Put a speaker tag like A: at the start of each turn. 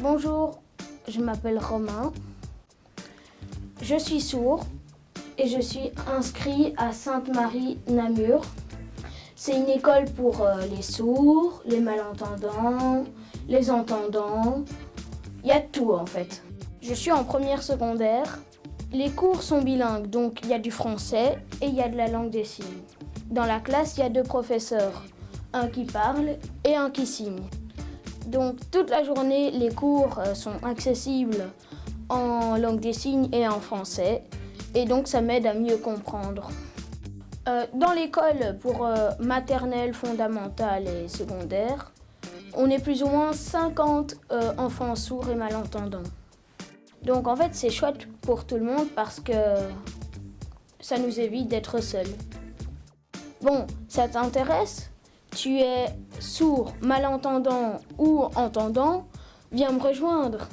A: Bonjour, je m'appelle Romain. Je suis sourd et je suis inscrit à Sainte-Marie-Namur. C'est une école pour euh, les sourds, les malentendants, les entendants. Il y a tout en fait. Je suis en première secondaire. Les cours sont bilingues, donc il y a du français et il y a de la langue des signes. Dans la classe, il y a deux professeurs, un qui parle et un qui signe. Donc toute la journée, les cours euh, sont accessibles en langue des signes et en français. Et donc ça m'aide à mieux comprendre. Euh, dans l'école pour euh, maternelle, fondamentale et secondaire, on est plus ou moins 50 enfants sourds et malentendants. Donc en fait c'est chouette pour tout le monde parce que ça nous évite d'être seuls. Bon, ça t'intéresse? Tu es sourd, malentendant ou entendant, viens me rejoindre.